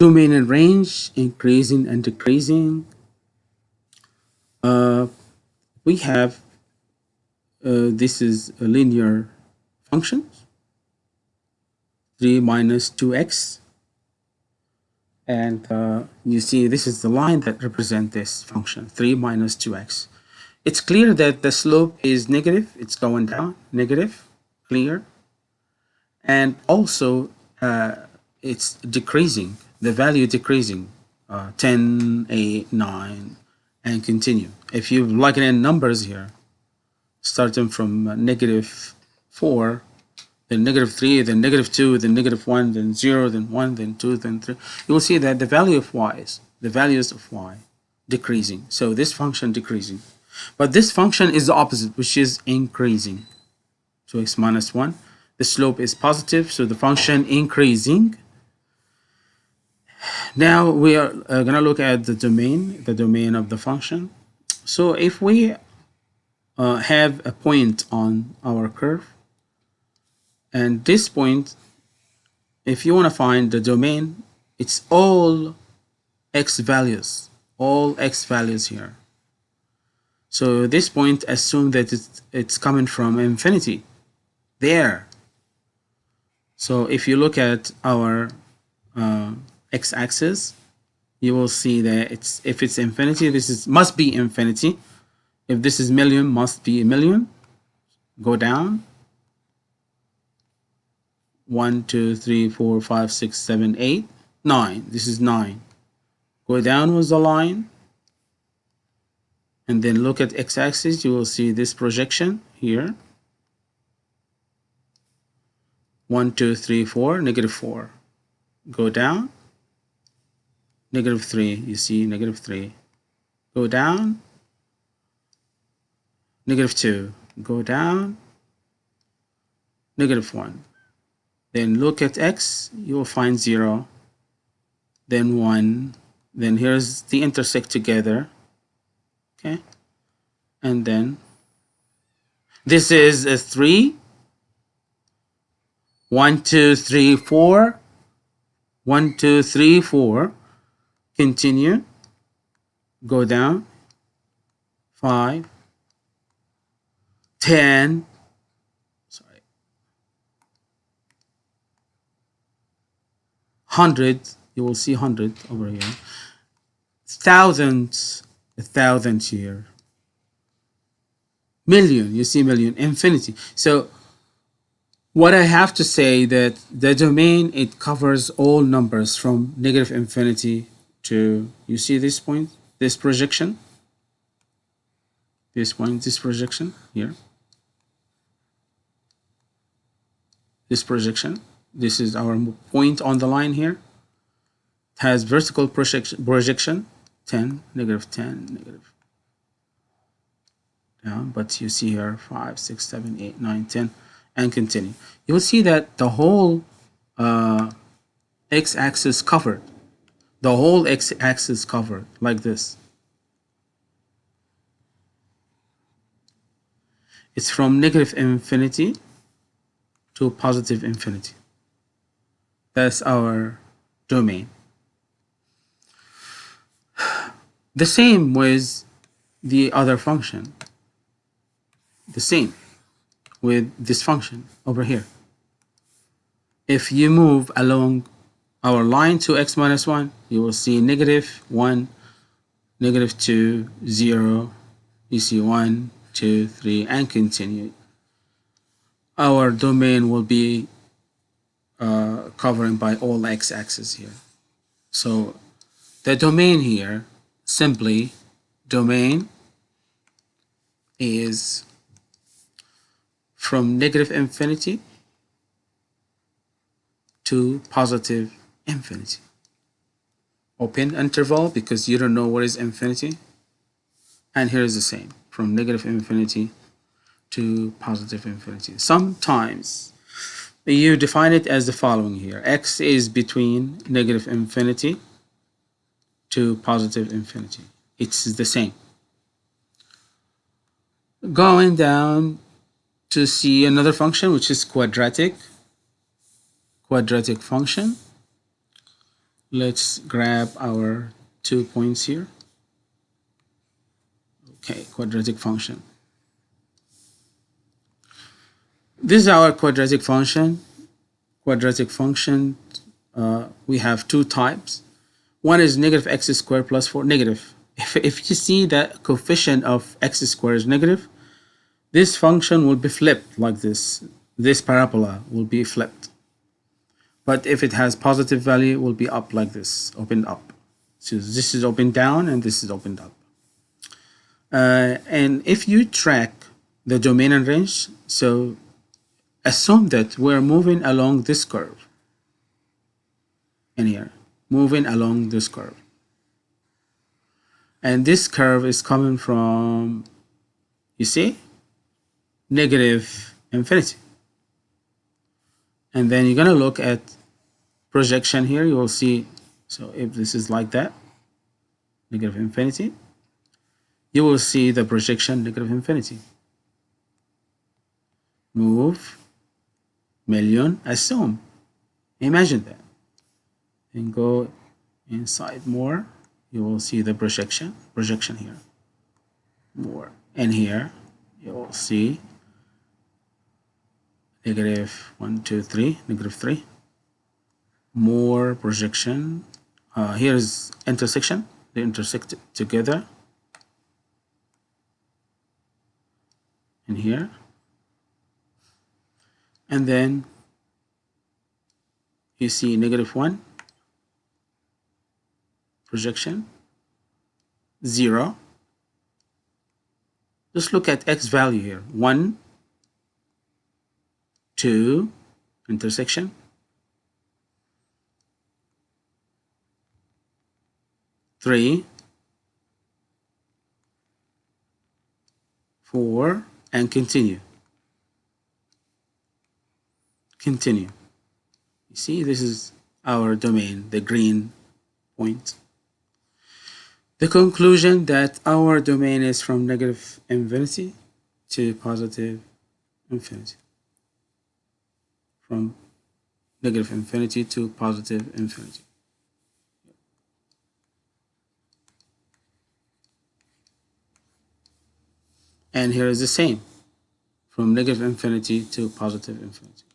domain and range, increasing and decreasing. Uh, we have, uh, this is a linear function 3 minus 2x. And uh, you see this is the line that represents this function, 3 minus 2x. It's clear that the slope is negative, it's going down, negative, clear. And also uh, it's decreasing, the value decreasing, uh, 10, 8, 9, and continue. If you plug in numbers here, starting from uh, negative 4, then negative 3, then negative 2, then negative 1, then 0, then 1, then 2, then 3, you will see that the value of y is, the values of y decreasing. So this function decreasing. But this function is the opposite, which is increasing. So x minus 1. The slope is positive, so the function increasing now we are uh, going to look at the domain, the domain of the function. So if we uh, have a point on our curve, and this point, if you want to find the domain, it's all x values, all x values here. So this point, assume that it's, it's coming from infinity, there. So if you look at our uh, x-axis you will see that it's if it's infinity this is must be infinity. If this is million must be a million. Go down. One two three four five six seven eight nine. This is nine. Go down with the line. And then look at x-axis you will see this projection here. One two three four negative four. Go down negative 3 you see negative 3 go down. Negative 2 go down. Negative 1 then look at x you will find 0 then 1 then here's the intersect together okay? And then this is a 3 1 2 3 4 1 2 3 4 continue. Go down. 5 10 sorry. 100 you will see 100 over here. Thousands. A thousand here. Million. You see million. Infinity. So what I have to say that the domain it covers all numbers from negative infinity to, you see this point, this projection, this point, this projection here, this projection, this is our point on the line here, it has vertical projection, projection 10, negative 10, negative down, but you see here 5, 6, 7, 8, 9, 10, and continue. You will see that the whole uh, x-axis covered the whole x-axis covered like this. It's from negative infinity to positive infinity. That's our domain. The same with the other function. The same with this function over here. If you move along our line to x minus 1, you will see negative 1, negative 2, 0, you see 1, 2, 3, and continue. Our domain will be uh, covering by all x-axis here. So the domain here, simply domain is from negative infinity to positive infinity. Open interval because you don't know what is infinity. And here is the same from negative infinity to positive infinity. Sometimes you define it as the following here. X is between negative infinity to positive infinity. It's the same. Going down to see another function which is quadratic. Quadratic function let's grab our two points here. Okay, quadratic function. This is our quadratic function. Quadratic function, uh, we have two types. One is negative x squared plus 4, negative. If, if you see that coefficient of x squared is negative, this function will be flipped like this. This parabola will be flipped. But if it has positive value, it will be up like this, opened up. So this is opened down and this is opened up. Uh, and if you track the domain and range, so assume that we're moving along this curve in here, moving along this curve. And this curve is coming from, you see, negative infinity. And then you're going to look at projection here. You will see, so if this is like that, negative infinity, you will see the projection negative infinity. Move, million, assume. Imagine that. And go inside more, you will see the projection, projection here. More. And here, you will see negative 1, 2, 3, negative 3. More projection. Uh, here is intersection. They intersect together. in here. And then you see negative 1 projection 0 just look at x value here 1 2 intersection three, four, and continue. Continue. You see, this is our domain, the green point. The conclusion that our domain is from negative infinity to positive infinity. From negative infinity to positive infinity. And here is the same, from negative infinity to positive infinity.